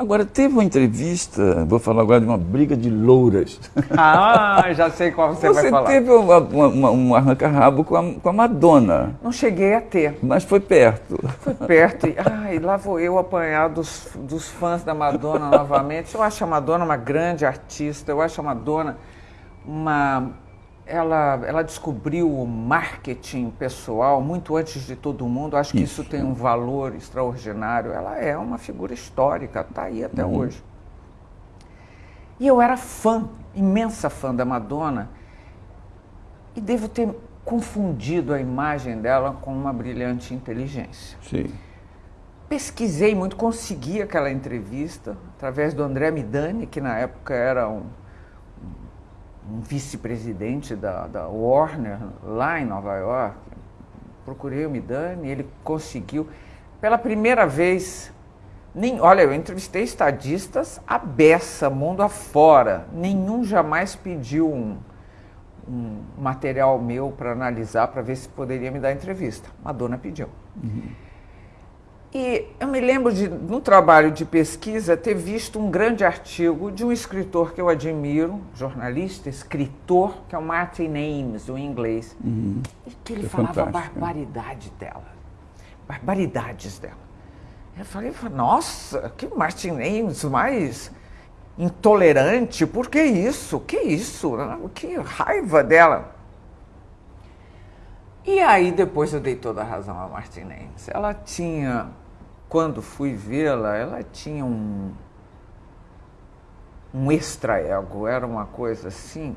Agora, teve uma entrevista, vou falar agora de uma briga de louras. Ah, já sei qual você, você vai falar. Você teve uma, uma, um arranca-rabo com a, com a Madonna. Não cheguei a ter. Mas foi perto. Foi perto. E, ai, lá vou eu apanhar dos, dos fãs da Madonna novamente. Eu acho a Madonna uma grande artista, eu acho a Madonna uma ela, ela descobriu o marketing pessoal muito antes de todo mundo. Acho que isso, isso tem um valor extraordinário. Ela é uma figura histórica, está aí até uhum. hoje. E eu era fã, imensa fã da Madonna, e devo ter confundido a imagem dela com uma brilhante inteligência. Sim. Pesquisei muito, consegui aquela entrevista através do André Midani, que na época era um um vice-presidente da, da, Warner lá em Nova York. Procurei o Midani, ele conseguiu. Pela primeira vez, nem, olha, eu entrevistei estadistas a beça, mundo afora. Nenhum jamais pediu um, um material meu para analisar, para ver se poderia me dar entrevista. Madonna pediu. Uhum. E eu me lembro de, no trabalho de pesquisa, ter visto um grande artigo de um escritor que eu admiro, jornalista, escritor, que é o Martin Ames, o inglês, uhum. e que ele é falava a barbaridade dela, barbaridades dela. Eu falei, nossa, que Martin Ames mais intolerante, por que isso? Que isso? Que raiva dela. E aí depois eu dei toda a razão a Martin Ames. Ela tinha quando fui vê-la, ela tinha um, um extra-ego, era uma coisa assim,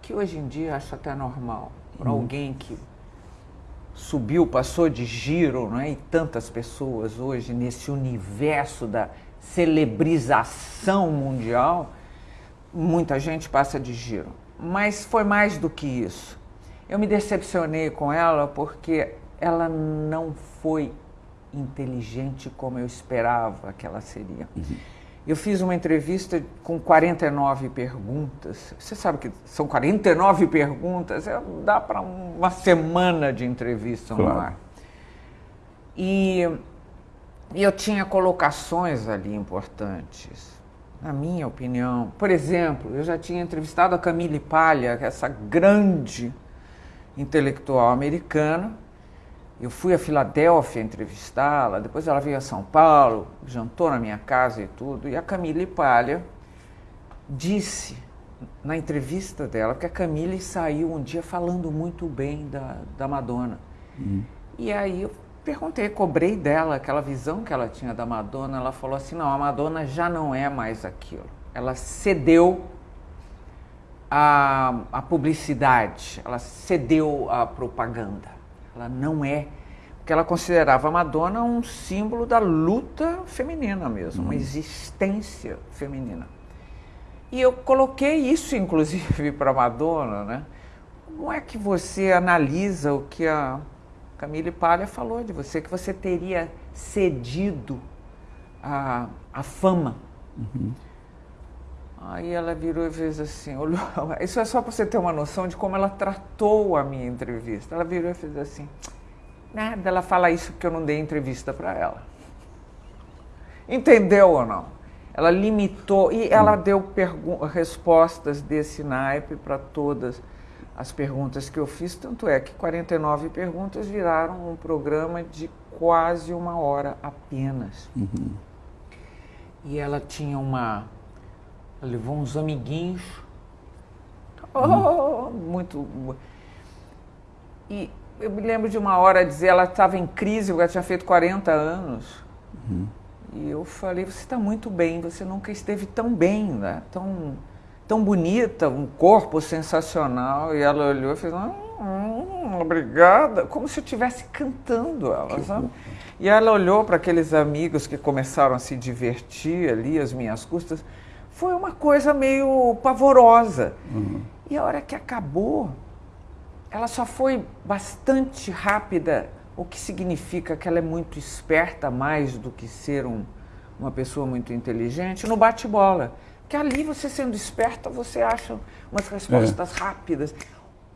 que hoje em dia acho até normal. Para uhum. alguém que subiu, passou de giro, não é? e tantas pessoas hoje nesse universo da celebrização mundial, muita gente passa de giro. Mas foi mais do que isso. Eu me decepcionei com ela porque ela não foi inteligente como eu esperava que ela seria. Uhum. Eu fiz uma entrevista com 49 perguntas. Você sabe que são 49 perguntas, é, dá para uma semana de entrevista claro. no ar. E, e eu tinha colocações ali importantes, na minha opinião. Por exemplo, eu já tinha entrevistado a Camille Palha, essa grande intelectual americana, eu fui a Filadélfia entrevistá-la, depois ela veio a São Paulo, jantou na minha casa e tudo, e a Camille Palha disse na entrevista dela que a Camille saiu um dia falando muito bem da, da Madonna. Uhum. E aí eu perguntei, cobrei dela aquela visão que ela tinha da Madonna, ela falou assim, não, a Madonna já não é mais aquilo. Ela cedeu a, a publicidade, ela cedeu a propaganda. Ela não é. Porque ela considerava a Madonna um símbolo da luta feminina mesmo, uma uhum. existência feminina. E eu coloquei isso, inclusive, para Madonna, né? Como é que você analisa o que a Camille Palha falou de você, que você teria cedido a, a fama? Uhum. Aí ela virou e fez assim, olhou, isso é só para você ter uma noção de como ela tratou a minha entrevista. Ela virou e fez assim, nada, ela fala isso porque eu não dei entrevista para ela. Entendeu ou não? Ela limitou e ela hum. deu respostas desse naipe para todas as perguntas que eu fiz, tanto é que 49 perguntas viraram um programa de quase uma hora apenas. Uhum. E ela tinha uma levou uns amiguinhos. Oh, muito. E eu me lembro de uma hora dizer, ela estava em crise, ela tinha feito 40 anos. Uhum. E eu falei, você está muito bem, você nunca esteve tão bem, né? tão, tão bonita, um corpo sensacional. E ela olhou e fez, hum, obrigada, como se eu estivesse cantando ela, sabe? E ela olhou para aqueles amigos que começaram a se divertir ali, às minhas custas foi uma coisa meio pavorosa. Uhum. E a hora que acabou, ela só foi bastante rápida, o que significa que ela é muito esperta mais do que ser um, uma pessoa muito inteligente, no bate-bola. Que ali você sendo esperta, você acha umas respostas é. rápidas.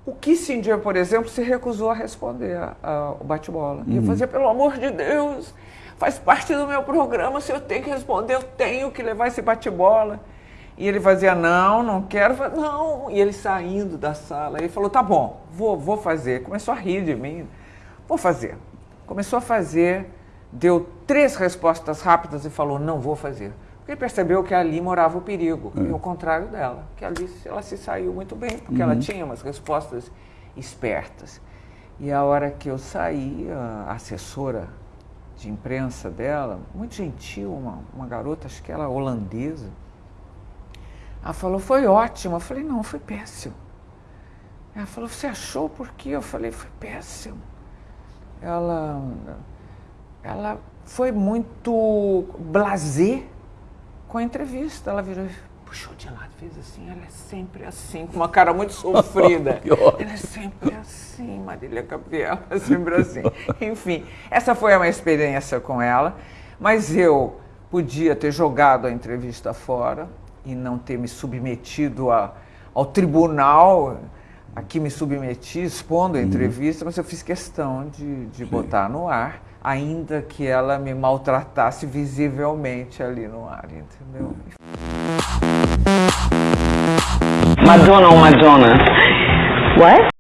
O Kissinger, por exemplo, se recusou a responder ao bate-bola. Uhum. E eu fazia, pelo amor de Deus, faz parte do meu programa, se eu tenho que responder, eu tenho que levar esse bate-bola. E ele fazia, não, não quero, não. E ele saindo da sala, ele falou, tá bom, vou, vou fazer. Começou a rir de mim, vou fazer. Começou a fazer, deu três respostas rápidas e falou, não vou fazer. Porque ele percebeu que ali morava o perigo, é. e o contrário dela, que ali ela se saiu muito bem, porque uhum. ela tinha umas respostas espertas. E a hora que eu saí, a assessora de imprensa dela, muito gentil, uma, uma garota, acho que ela holandesa, ela falou, foi ótimo. Eu falei, não, foi péssimo. Ela falou, você achou por quê? Eu falei, foi péssimo. Ela, ela foi muito blazer com a entrevista. Ela virou, puxou de lado, fez assim. Ela é sempre assim, com uma cara muito sofrida. ela é sempre assim, Marília Gabriela, é sempre assim. Enfim, essa foi uma experiência com ela, mas eu podia ter jogado a entrevista fora e não ter me submetido a, ao tribunal a que me submeti, expondo a uhum. entrevista, mas eu fiz questão de, de botar no ar ainda que ela me maltratasse visivelmente ali no ar, entendeu? Madonna ou Madonna? What?